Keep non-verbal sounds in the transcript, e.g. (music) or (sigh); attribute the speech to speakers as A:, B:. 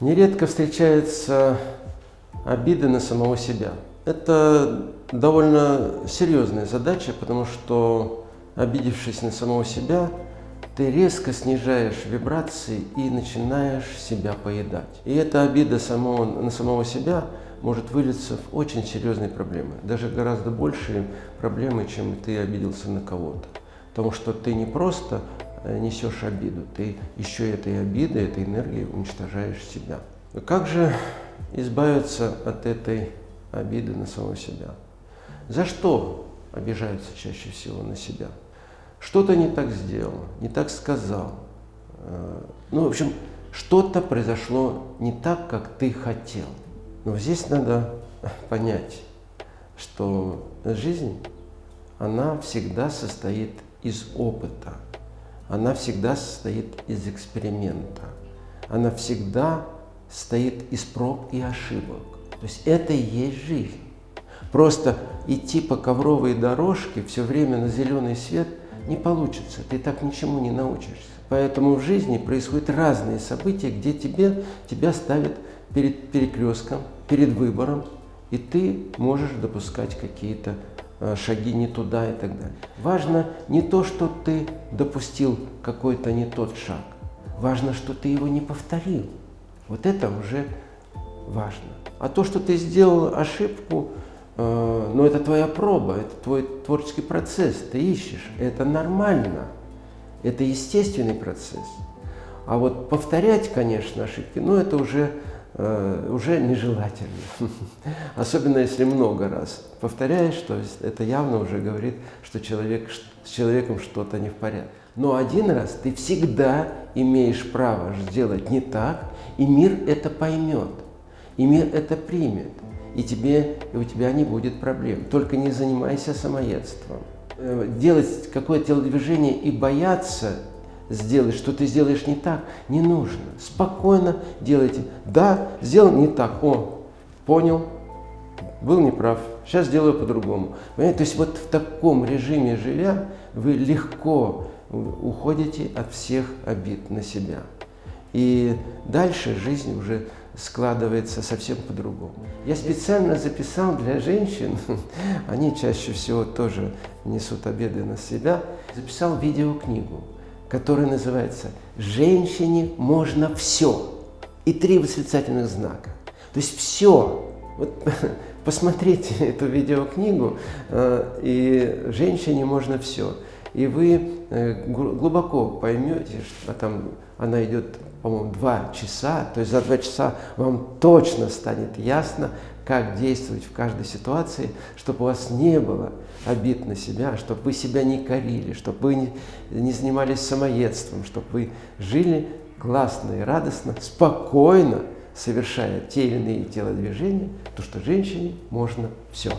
A: Нередко встречаются обиды на самого себя. Это довольно серьезная задача, потому что, обидевшись на самого себя, ты резко снижаешь вибрации и начинаешь себя поедать. И эта обида самого, на самого себя может вылиться в очень серьезные проблемы. Даже гораздо большие проблемы, чем ты обиделся на кого-то. Потому что ты не просто несешь обиду, ты еще этой обидой, этой энергией уничтожаешь себя. Как же избавиться от этой обиды на самого себя? За что обижаются чаще всего на себя? Что-то не так сделал, не так сказал. Э, ну, в общем, что-то произошло не так, как ты хотел. Но здесь надо понять, что жизнь, она всегда состоит из опыта она всегда состоит из эксперимента. Она всегда состоит из проб и ошибок. То есть это и есть жизнь. Просто идти по ковровой дорожке все время на зеленый свет не получится. Ты так ничему не научишься. Поэтому в жизни происходят разные события, где тебе, тебя ставят перед перекрестком, перед выбором, и ты можешь допускать какие-то шаги не туда и так далее. Важно не то, что ты допустил какой-то не тот шаг. Важно, что ты его не повторил. Вот это уже важно. А то, что ты сделал ошибку, э, ну это твоя проба, это твой творческий процесс, ты ищешь. Это нормально, это естественный процесс. А вот повторять, конечно, ошибки, ну это уже Э, уже нежелательно. (laughs) Особенно если много раз повторяешь, то есть это явно уже говорит, что человек, с человеком что-то не в порядке. Но один раз ты всегда имеешь право сделать не так, и мир это поймет, и мир это примет, и, тебе, и у тебя не будет проблем. Только не занимайся самоедством. Э, делать какое-то телодвижение и бояться сделать, что ты сделаешь не так, не нужно. Спокойно делайте. Да, сделал не так. О, понял, был неправ, сейчас сделаю по-другому. То есть вот в таком режиме живя, вы легко уходите от всех обид на себя. И дальше жизнь уже складывается совсем по-другому. Я специально записал для женщин, (laughs) они чаще всего тоже несут обиды на себя, записал видеокнигу который называется «Женщине можно все» и три восклицательных знака. То есть все. Вот (laughs) посмотрите (laughs) эту видеокнигу, э, и женщине можно все. И вы э, глубоко поймете, что там она идет, по-моему, два часа, то есть за два часа вам точно станет ясно, как действовать в каждой ситуации, чтобы у вас не было обид на себя, чтобы вы себя не корили, чтобы вы не, занимались самоедством, чтобы вы жили классно и радостно, спокойно, совершая те или иные телодвижения, то что женщине можно все.